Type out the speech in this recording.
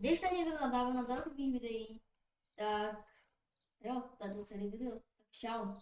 Když tady někdo nadává na takových videí, tak jo, tady celý video. Tak čau.